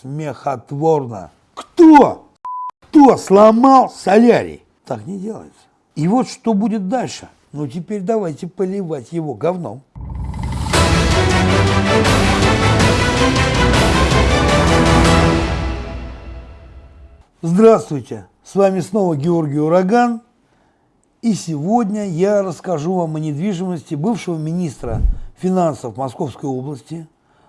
смехотворно. Кто? Кто сломал солярий? Так не делается. И вот что будет дальше. Ну теперь давайте поливать его говном. Здравствуйте, с вами снова Георгий Ураган. И сегодня я расскажу вам о недвижимости бывшего министра финансов Московской области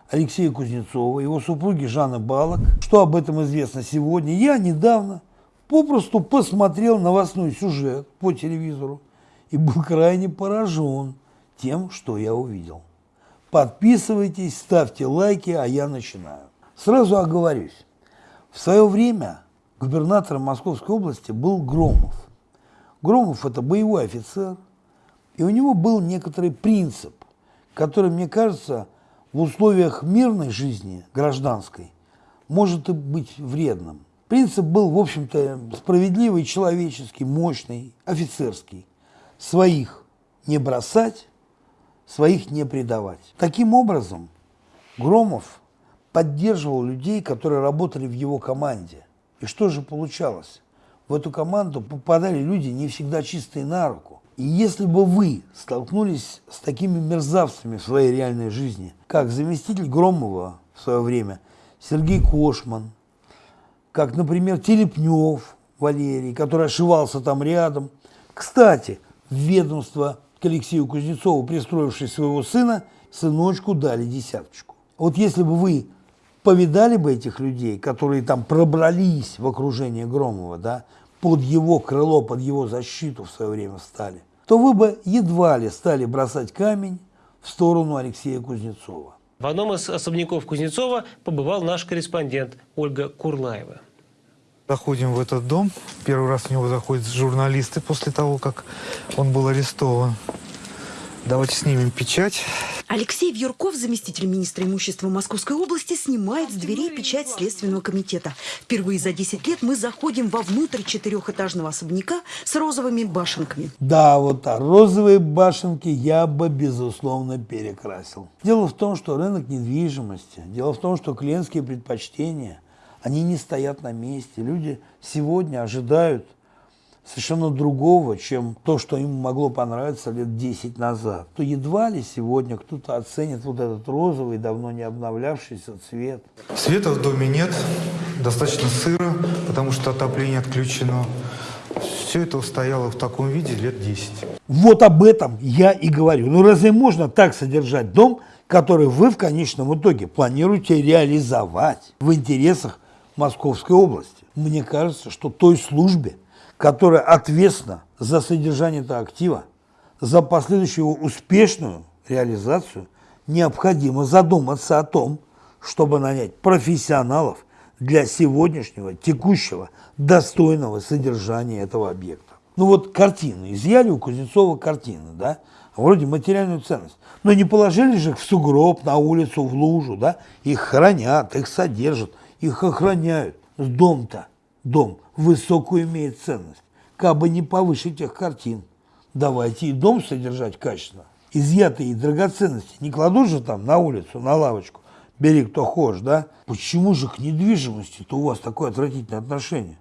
Алексея Кузнецова, его супруги Жанны Балок. Что об этом известно сегодня? Я недавно попросту посмотрел новостной сюжет по телевизору и был крайне поражен тем, что я увидел. Подписывайтесь, ставьте лайки, а я начинаю. Сразу оговорюсь. В свое время губернатором Московской области был Громов. Громов – это боевой офицер, и у него был некоторый принцип, который, мне кажется, в условиях мирной жизни, гражданской, может и быть вредным. Принцип был, в общем-то, справедливый, человеческий, мощный, офицерский. Своих не бросать, своих не предавать. Таким образом, Громов поддерживал людей, которые работали в его команде. И что же получалось? В эту команду попадали люди не всегда чистые на руку. И если бы вы столкнулись с такими мерзавцами в своей реальной жизни, как заместитель Громова в свое время Сергей Кошман, как, например, Телепнев Валерий, который ошивался там рядом. Кстати, в ведомство к Алексею Кузнецову, пристроивший своего сына, сыночку дали десяточку. Вот если бы вы повидали бы этих людей, которые там пробрались в окружение Громова, да, под его крыло, под его защиту в свое время стали, то вы бы едва ли стали бросать камень в сторону Алексея Кузнецова. В одном из особняков Кузнецова побывал наш корреспондент Ольга Курлаева. Заходим в этот дом. Первый раз в него заходят журналисты после того, как он был арестован. Давайте снимем печать. Алексей Вьюрков, заместитель министра имущества Московской области, снимает с дверей печать Следственного комитета. Впервые за 10 лет мы заходим вовнутрь четырехэтажного особняка с розовыми башенками. Да, вот а розовые башенки я бы, безусловно, перекрасил. Дело в том, что рынок недвижимости, дело в том, что клиентские предпочтения, они не стоят на месте. Люди сегодня ожидают совершенно другого, чем то, что им могло понравиться лет 10 назад, то едва ли сегодня кто-то оценит вот этот розовый, давно не обновлявшийся цвет. Света в доме нет, достаточно сыро, потому что отопление отключено. Все это устояло в таком виде лет 10. Вот об этом я и говорю. Ну разве можно так содержать дом, который вы в конечном итоге планируете реализовать в интересах Московской области? Мне кажется, что той службе, которая ответственна за содержание этого актива, за последующую его успешную реализацию, необходимо задуматься о том, чтобы нанять профессионалов для сегодняшнего, текущего, достойного содержания этого объекта. Ну вот картины, изъяли у Кузнецова картины, да, вроде материальную ценность, но не положили же их в сугроб, на улицу, в лужу, да, их хранят, их содержат, их охраняют. Дом-то, дом, высокую имеет ценность. Как бы не повыше тех картин. Давайте и дом содержать качественно. Изъятые драгоценности не кладут же там на улицу, на лавочку. Бери кто хочешь, да? Почему же к недвижимости-то у вас такое отвратительное отношение?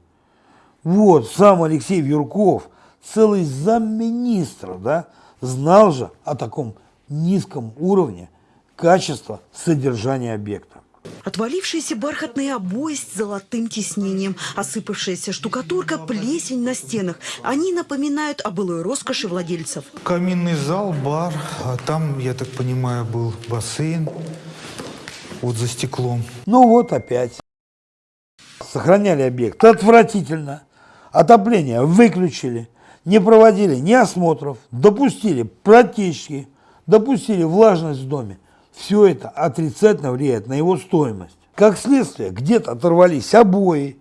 Вот, сам Алексей Вьюрков, целый замминистра, да, знал же о таком низком уровне качества содержания объекта. Отвалившиеся бархатные обои с золотым тиснением, осыпавшаяся штукатурка, плесень на стенах. Они напоминают о былой роскоши владельцев. Каминный зал, бар, а там, я так понимаю, был бассейн вот за стеклом. Ну вот опять. Сохраняли объект отвратительно. Отопление выключили. Не проводили ни осмотров. Допустили протечки. Допустили влажность в доме все это отрицательно влияет на его стоимость. Как следствие, где-то оторвались обои,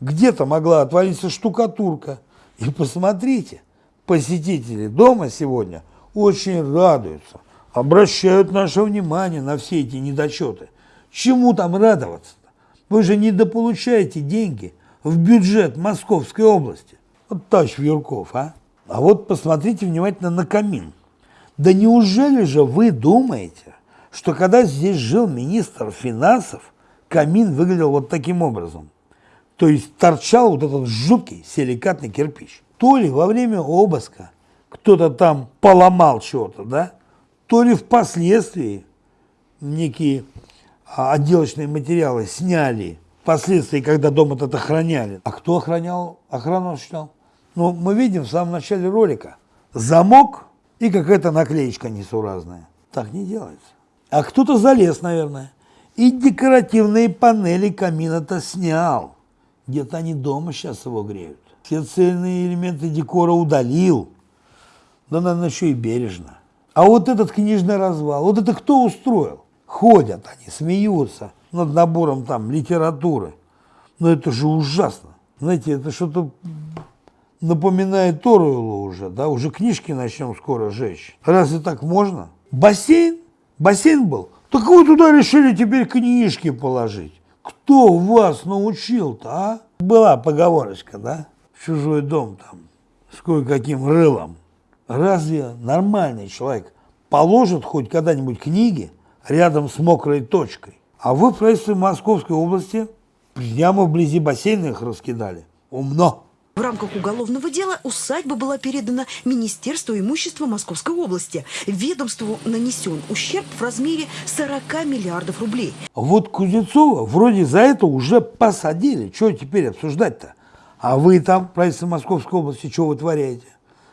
где-то могла отвалиться штукатурка. И посмотрите, посетители дома сегодня очень радуются, обращают наше внимание на все эти недочеты. Чему там радоваться-то? Вы же недополучаете деньги в бюджет Московской области. Вот товарищ Юрков, а? А вот посмотрите внимательно на камин. Да неужели же вы думаете, что когда здесь жил министр финансов, камин выглядел вот таким образом. То есть торчал вот этот жуткий силикатный кирпич. То ли во время обыска кто-то там поломал что-то, да, то ли впоследствии некие а, отделочные материалы сняли, впоследствии, когда дом этот охраняли. А кто охранял? Охрану осуществлял. Ну, мы видим в самом начале ролика замок и какая-то наклеечка несуразная. Так не делается. А кто-то залез, наверное, и декоративные панели камина-то снял. Где-то они дома сейчас его греют. Все цельные элементы декора удалил. Да, наверное, еще и бережно. А вот этот книжный развал, вот это кто устроил? Ходят они, смеются над набором там литературы. Но это же ужасно. Знаете, это что-то напоминает Торуэллу уже, да, уже книжки начнем скоро жечь. Разве так можно? Бассейн? Бассейн был? Так вы туда решили теперь книжки положить. Кто вас научил-то, а? Была поговорочка, да? Чужой дом там с кое-каким рылом. Разве нормальный человек положит хоть когда-нибудь книги рядом с мокрой точкой? А вы в правительстве Московской области прямо вблизи бассейна их раскидали. Умно. В рамках уголовного дела усадьба была передана Министерству имущества Московской области. Ведомству нанесен ущерб в размере 40 миллиардов рублей. Вот Кузнецова вроде за это уже посадили. Что теперь обсуждать-то? А вы там, правительство Московской области, что вытворяете?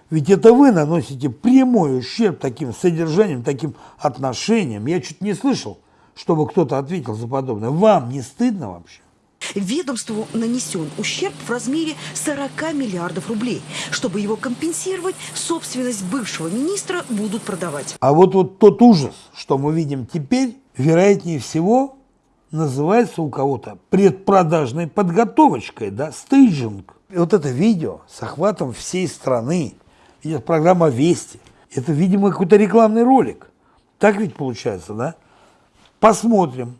Ведь это вы наносите прямой ущерб таким содержанием, таким отношением. Я чуть не слышал, чтобы кто-то ответил за подобное. Вам не стыдно вообще? Ведомству нанесен ущерб в размере 40 миллиардов рублей. Чтобы его компенсировать, собственность бывшего министра будут продавать. А вот, вот тот ужас, что мы видим теперь, вероятнее всего, называется у кого-то предпродажной подготовочкой, да, стейджинг. И вот это видео с охватом всей страны, идет программа «Вести», это, видимо, какой-то рекламный ролик. Так ведь получается, да? Посмотрим,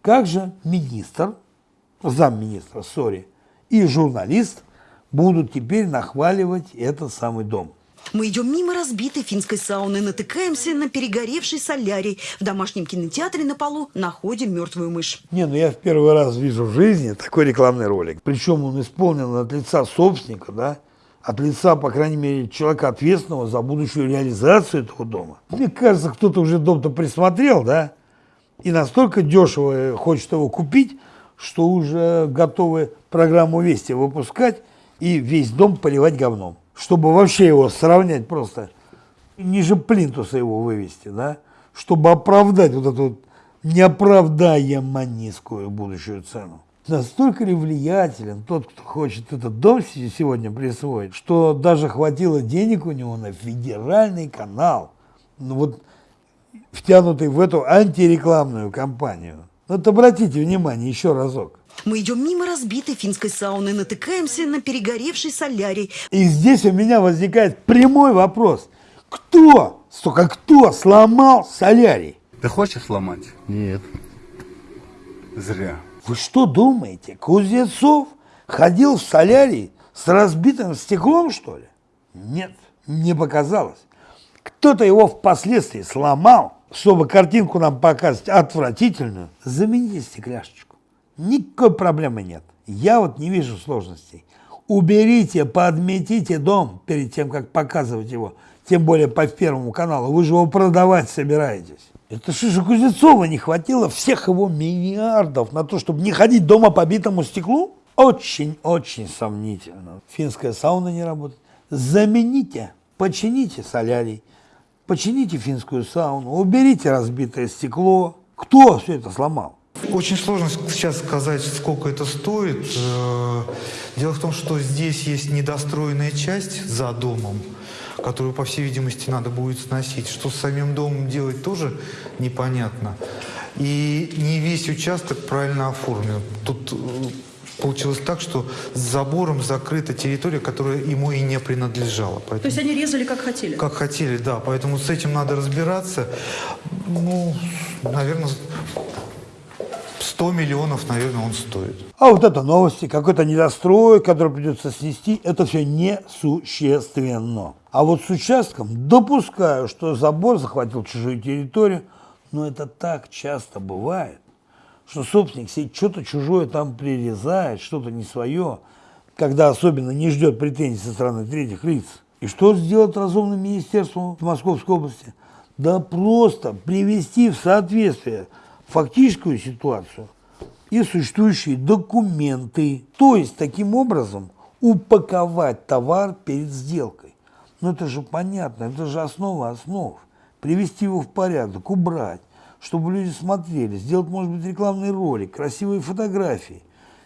как же министр замминистра, сори, и журналист будут теперь нахваливать этот самый дом. Мы идем мимо разбитой финской сауны, натыкаемся на перегоревший солярий. В домашнем кинотеатре на полу находим мертвую мышь. Не, ну я в первый раз вижу в жизни такой рекламный ролик. Причем он исполнен от лица собственника, да, от лица, по крайней мере, человека ответственного за будущую реализацию этого дома. Мне кажется, кто-то уже дом-то присмотрел, да, и настолько дешево хочет его купить, что уже готовы программу «Вести» выпускать и весь дом поливать говном. Чтобы вообще его сравнять просто, ниже плинтуса его вывести, да? Чтобы оправдать вот эту вот неоправдаемо низкую будущую цену. Настолько ли влиятелен тот, кто хочет этот дом сегодня присвоить, что даже хватило денег у него на федеральный канал, ну вот втянутый в эту антирекламную кампанию. Вот обратите внимание еще разок. Мы идем мимо разбитой финской сауны, натыкаемся на перегоревший солярий. И здесь у меня возникает прямой вопрос. Кто, сука, кто сломал солярий? Ты хочешь сломать? Нет. Зря. Вы что думаете, Кузнецов ходил в солярий с разбитым стеклом, что ли? Нет, не показалось. Кто-то его впоследствии сломал, чтобы картинку нам показать отвратительную. Замените стекляшечку. Никакой проблемы нет. Я вот не вижу сложностей. Уберите, подметите дом перед тем, как показывать его. Тем более по Первому каналу. Вы же его продавать собираетесь. Это что Кузнецова не хватило всех его миллиардов на то, чтобы не ходить дома по битому стеклу? Очень-очень сомнительно. Финская сауна не работает. Замените, почините солярий, почините финскую сауну, уберите разбитое стекло. Кто все это сломал? Очень сложно сейчас сказать, сколько это стоит. Э, Дело в том, что здесь есть недостроенная часть за домом, которую, по всей видимости, надо будет сносить. Что с самим домом делать, тоже непонятно. И не весь участок правильно оформлен. Тут э, получилось так, что с забором закрыта территория, которая ему и не принадлежала. Поэтому, То есть они резали как хотели? как хотели, да. Поэтому с этим надо разбираться. Ну, наверное, 100 миллионов, наверное, он стоит. А вот это новости, какой-то недострой, который придется снести, это все несущественно. А вот с участком допускаю, что забор захватил чужую территорию, но это так часто бывает, что собственник себе что-то чужое там прирезает, что-то не свое, когда особенно не ждет претензий со стороны третьих лиц. И что сделать разумным министерством в Московской области? Да просто привести в соответствие фактическую ситуацию и существующие документы. То есть, таким образом, упаковать товар перед сделкой. Ну это же понятно, это же основа основ. Привести его в порядок, убрать, чтобы люди смотрели, сделать, может быть, рекламный ролик, красивые фотографии.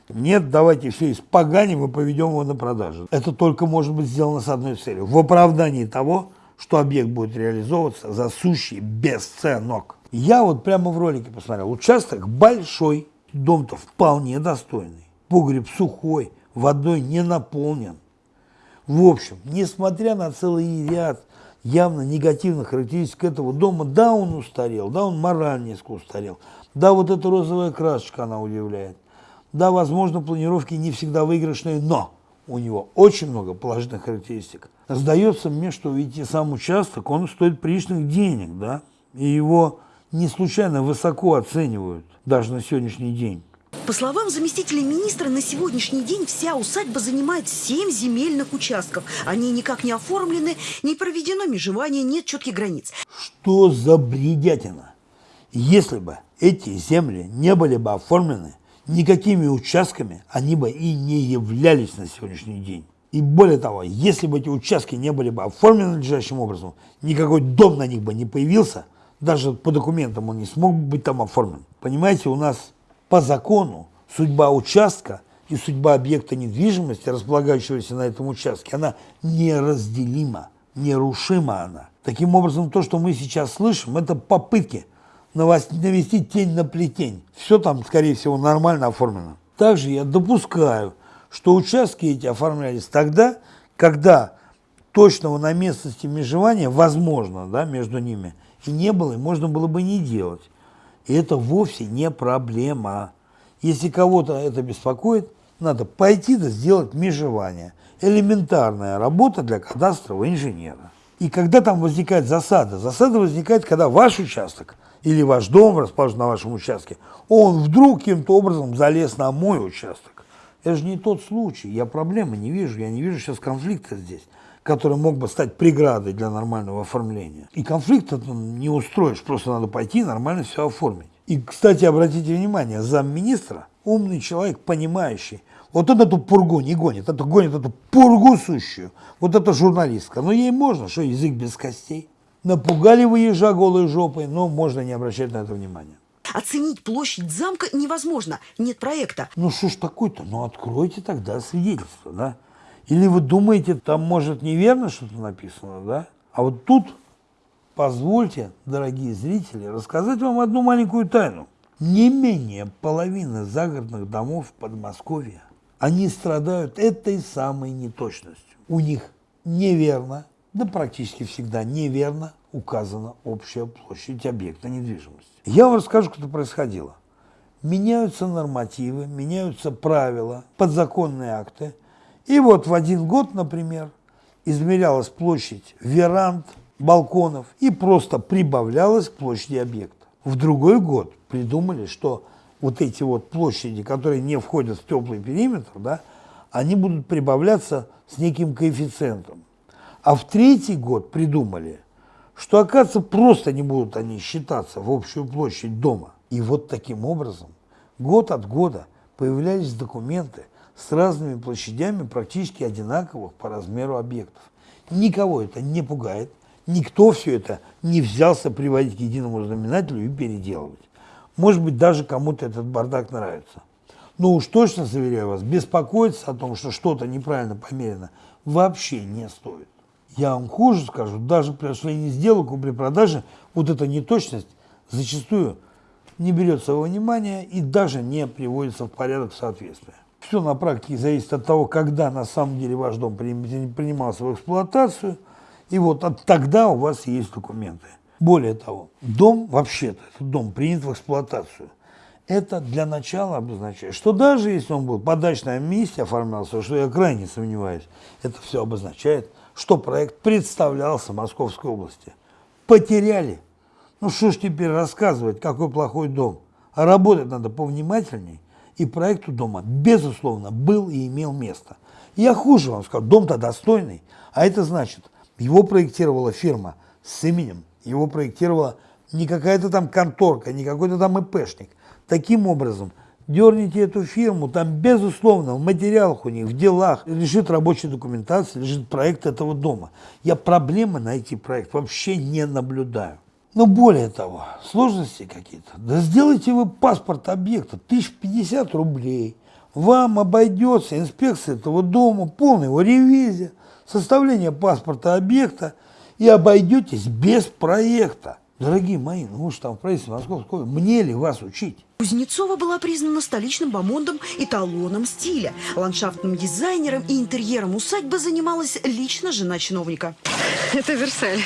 Нет, давайте все испоганим и поведем его на продажу. Это только может быть сделано с одной целью. В оправдании того, что объект будет реализовываться за сущий бесценок. Я вот прямо в ролике посмотрел. Участок большой, дом-то вполне достойный. Погреб сухой, водой не наполнен. В общем, несмотря на целый ряд явно негативных характеристик этого дома, да, он устарел, да, он морально несколько устарел, да, вот эта розовая красочка, она удивляет, да, возможно, планировки не всегда выигрышные, но у него очень много положительных характеристик. Сдается мне, что ведь и сам участок, он стоит приличных денег, да, и его не случайно высоко оценивают даже на сегодняшний день. По словам заместителя министра, на сегодняшний день вся усадьба занимает 7 земельных участков. Они никак не оформлены, не проведено межевание, нет четких границ. Что за бредятина? Если бы эти земли не были бы оформлены, никакими участками они бы и не являлись на сегодняшний день. И более того, если бы эти участки не были бы оформлены надлежащим образом, никакой дом на них бы не появился, даже по документам он не смог бы быть там оформлен. Понимаете, у нас по закону судьба участка и судьба объекта недвижимости, располагающегося на этом участке, она неразделима, нерушима она. Таким образом, то, что мы сейчас слышим, это попытки навести тень на плетень. Все там, скорее всего, нормально оформлено. Также я допускаю, что участки эти оформлялись тогда, когда точного на местности межевания, возможно, да, между ними, и не было, и можно было бы не делать. И это вовсе не проблема. Если кого-то это беспокоит, надо пойти да сделать межевание. Элементарная работа для кадастрового инженера. И когда там возникает засада, засада возникает, когда ваш участок или ваш дом расположен на вашем участке, он вдруг каким-то образом залез на мой участок. Это же не тот случай, я проблемы не вижу, я не вижу сейчас конфликта здесь который мог бы стать преградой для нормального оформления. И конфликт это не устроишь, просто надо пойти и нормально все оформить. И, кстати, обратите внимание, замминистра умный человек, понимающий. Вот он эту пургу не гонит, это гонит эту пургу сущую. Вот эта журналистка. Ну, ей можно, что язык без костей. Напугали вы ежа голой жопой, но можно не обращать на это внимания. Оценить площадь замка невозможно, нет проекта. Ну что ж такое-то? Ну откройте тогда свидетельство, да? Или вы думаете, там может неверно что-то написано, да? А вот тут позвольте, дорогие зрители, рассказать вам одну маленькую тайну. Не менее половины загородных домов в Подмосковье, они страдают этой самой неточностью. У них неверно, да практически всегда неверно указана общая площадь объекта недвижимости. Я вам расскажу, как это происходило. Меняются нормативы, меняются правила, подзаконные акты – и вот в один год, например, измерялась площадь веранд, балконов и просто прибавлялась к площади объекта. В другой год придумали, что вот эти вот площади, которые не входят в теплый периметр, да, они будут прибавляться с неким коэффициентом. А в третий год придумали, что, оказывается, просто не будут они считаться в общую площадь дома. И вот таким образом год от года появлялись документы – с разными площадями практически одинаковых по размеру объектов. Никого это не пугает, никто все это не взялся приводить к единому знаменателю и переделывать. Может быть, даже кому-то этот бардак нравится. Но уж точно, заверяю вас, беспокоиться о том, что что-то неправильно померено, вообще не стоит. Я вам хуже скажу, даже при осуществлении сделок, при продаже, вот эта неточность зачастую не берется во внимание и даже не приводится в порядок соответствия. Все на практике зависит от того, когда на самом деле ваш дом принимался в эксплуатацию. И вот от тогда у вас есть документы. Более того, дом вообще-то, этот дом принят в эксплуатацию. Это для начала обозначает, что даже если он был по дачном месте оформлялся, что я крайне сомневаюсь, это все обозначает, что проект представлялся Московской области. Потеряли. Ну что ж теперь рассказывать, какой плохой дом. А работать надо повнимательней, и проект у дома, безусловно, был и имел место. Я хуже вам скажу, дом-то достойный, а это значит, его проектировала фирма с именем, его проектировала не какая-то там конторка, не какой-то там ИПшник. Таким образом, дерните эту фирму, там, безусловно, в материалах у них, в делах лежит рабочая документация, лежит проект этого дома. Я проблемы на эти проект вообще не наблюдаю. Но более того, сложности какие-то. Да сделайте вы паспорт объекта, 1050 рублей. Вам обойдется инспекция этого дома, полная его ревизия, составление паспорта объекта и обойдетесь без проекта. Дорогие мои, ну вы же там в правительстве Московского, мне ли вас учить? Кузнецова была признана столичным бомондом эталоном стиля. Ландшафтным дизайнером и интерьером усадьбы занималась лично жена чиновника. Это Версаль.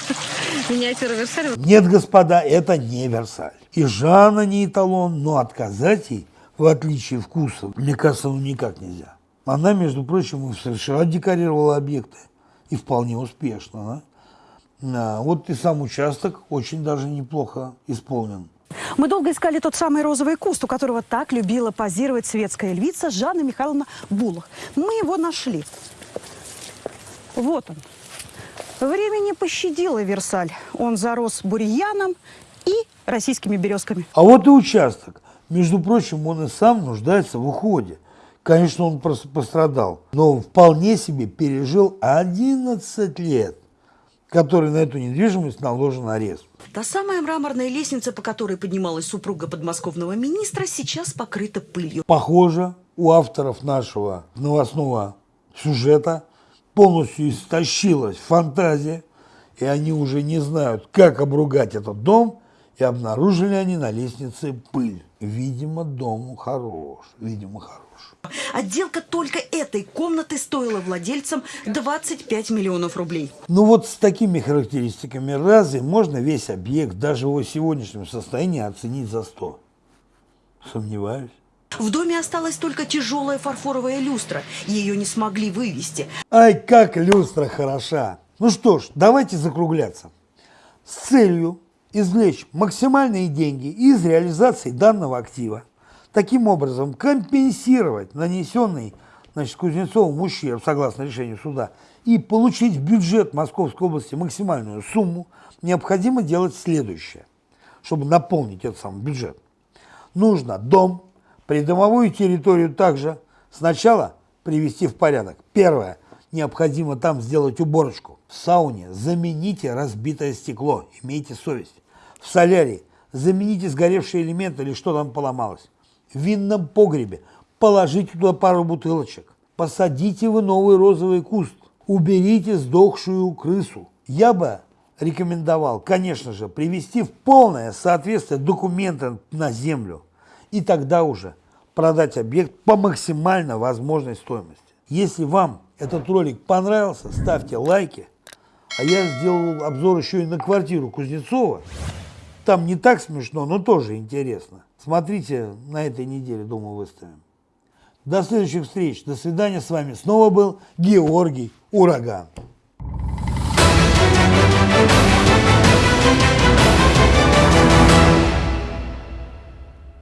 Миниатюра Версаль. Нет, господа, это не Версаль. И Жанна не эталон, но отказать ей, в отличие вкуса, мне кажется, ну никак нельзя. Она, между прочим, и в США декорировала объекты. И вполне успешно. да. А, вот и сам участок очень даже неплохо исполнен. Мы долго искали тот самый розовый куст, у которого так любила позировать светская львица Жанна Михайловна Булах. Мы его нашли. Вот он. Время не пощадило Версаль. Он зарос бурьяном и российскими березками. А вот и участок. Между прочим, он и сам нуждается в уходе. Конечно, он просто пострадал, но вполне себе пережил 11 лет, который на эту недвижимость наложен арест. Та самая мраморная лестница, по которой поднималась супруга подмосковного министра, сейчас покрыта пылью. Похоже, у авторов нашего новостного сюжета полностью истощилась фантазия, и они уже не знают, как обругать этот дом, и обнаружили они на лестнице пыль. Видимо, дом хорош, видимо, хорош. Отделка только этой комнаты стоила владельцам 25 миллионов рублей. Ну вот с такими характеристиками разве можно весь объект даже в его сегодняшнем состоянии оценить за 100? Сомневаюсь. В доме осталась только тяжелая фарфоровая люстра. Ее не смогли вывести. Ай, как люстра хороша! Ну что ж, давайте закругляться. С целью извлечь максимальные деньги из реализации данного актива, таким образом компенсировать нанесенный значит, Кузнецовым ущерб, согласно решению суда, и получить в бюджет Московской области максимальную сумму, необходимо делать следующее, чтобы наполнить этот самый бюджет. Нужно дом, придомовую территорию также сначала привести в порядок. Первое. Необходимо там сделать уборочку. В сауне замените разбитое стекло, имейте совесть. В солярии замените сгоревшие элементы или что там поломалось. Винном погребе положите туда пару бутылочек. Посадите вы новый розовый куст. Уберите сдохшую крысу. Я бы рекомендовал, конечно же, привести в полное соответствие документы на землю. И тогда уже продать объект по максимально возможной стоимости. Если вам этот ролик понравился, ставьте лайки. А я сделал обзор еще и на квартиру Кузнецова. Там не так смешно, но тоже интересно. Смотрите на этой неделе, думаю, выставим. До следующих встреч. До свидания. С вами снова был Георгий Ураган.